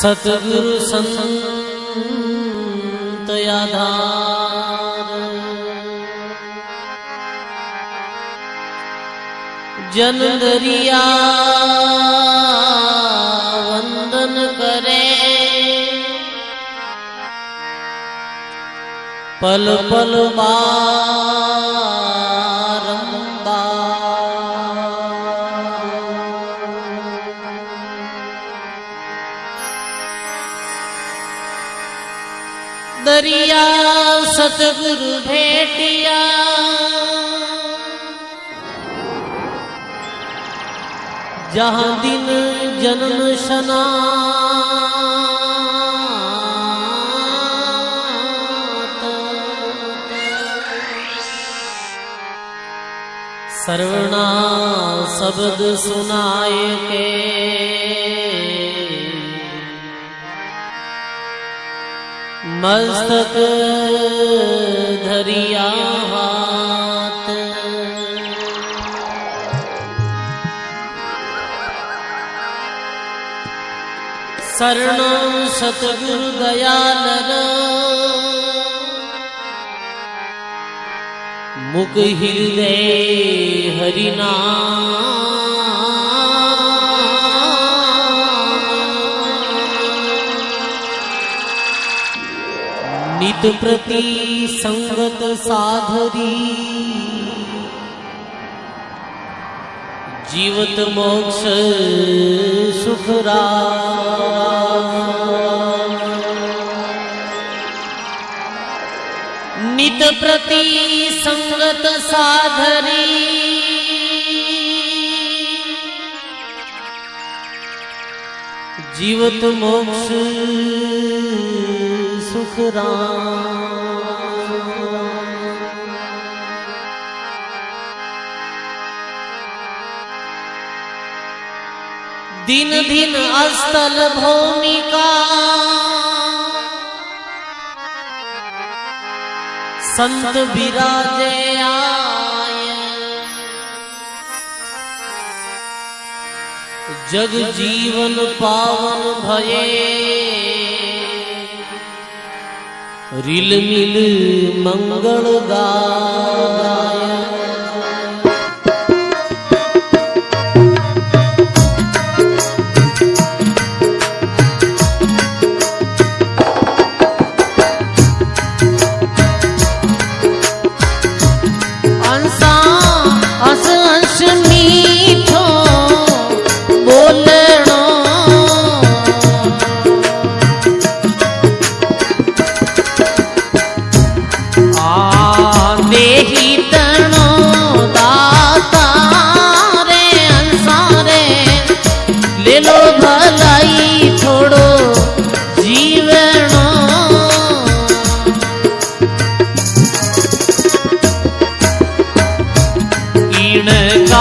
सतगुरु संत आधार जन दरिया वंदन करे। पल पल दरिया सतगुरु भेटिया। जहाँ दिन जन्म शना सर्वणा शब्द सुनाए के। मस्तक धरिया हाथ। शरण सतगुरु दयाल मुख हृदय हरिना प्रति संगत साधरी। जीवत मोक्ष सुखरा नित प्रति संगत साधरी। जीवत मोक्ष दिन दिन अस्तल भूमिका। संत विराजे आय जग जीवन पावन भये। રીલ મિલ મંગળ ગાય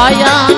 Vaya.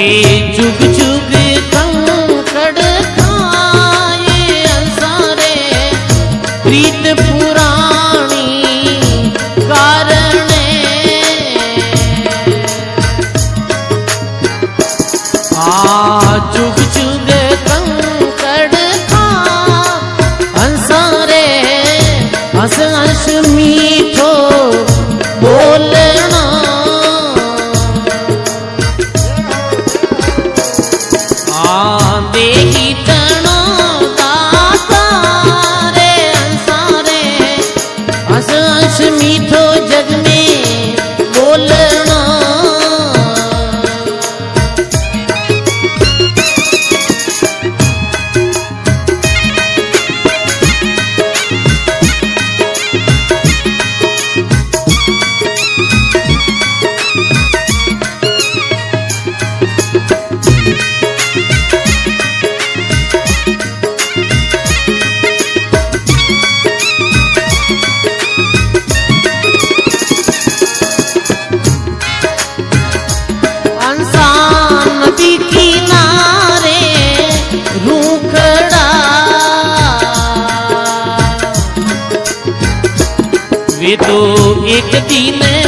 जुग जुग कंकड़ खाए सारे प्रीत पुराणी आ जुग जुग कंकड़ खा हंसारे हंस हंस मी तो एक दिन।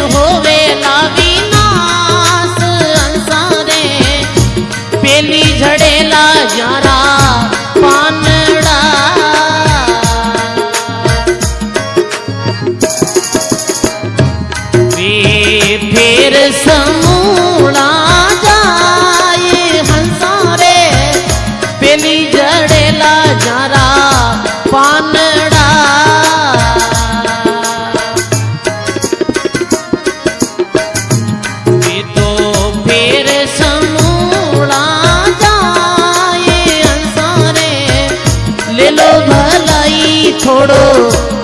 छोड़ो।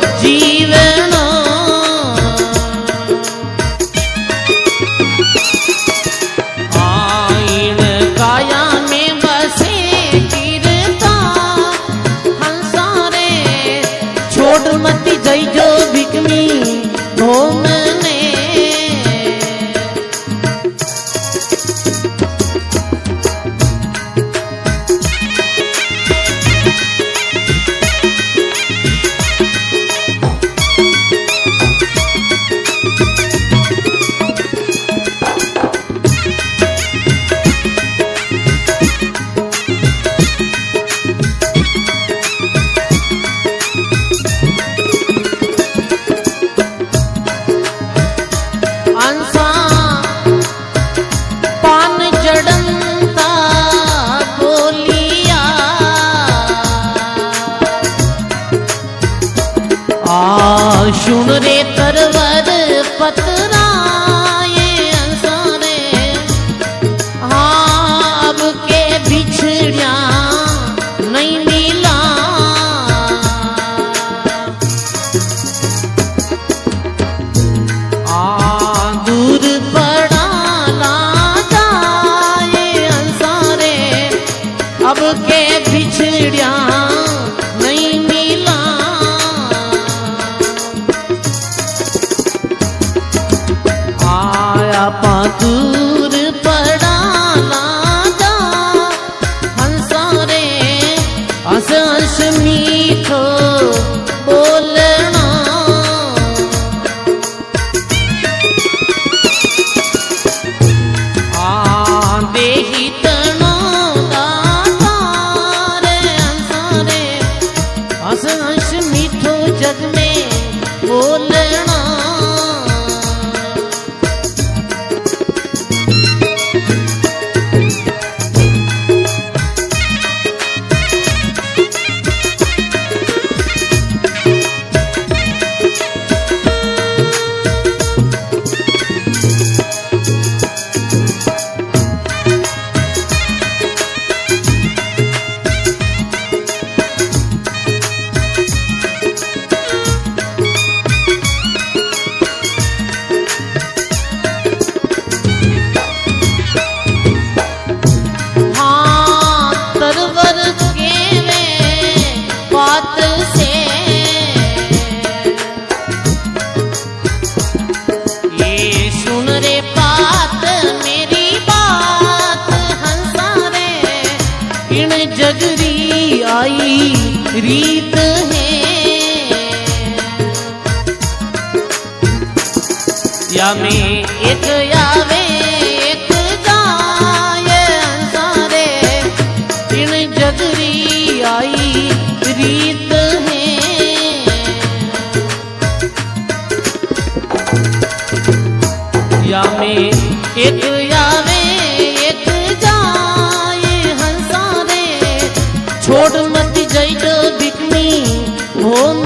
नगरी आई, रीत है। या में एक यावे एक जाए, सारे दिन जगरी आई, रीत है। या में एक ఓడుమతి జైట బిక్ని ఓం